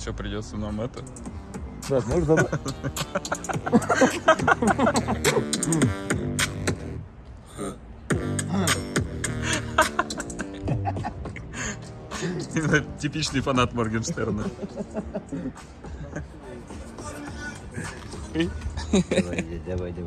Что, придется нам это? Да, можешь забрать? Типичный фанат Моргенштерна. Давай, давай, давай.